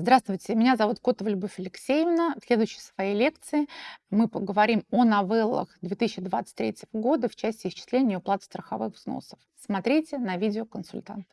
Здравствуйте, меня зовут Котова Любовь Алексеевна. В следующей своей лекции мы поговорим о новеллах 2023 года в части исчисления и уплаты страховых взносов. Смотрите на видео консультант.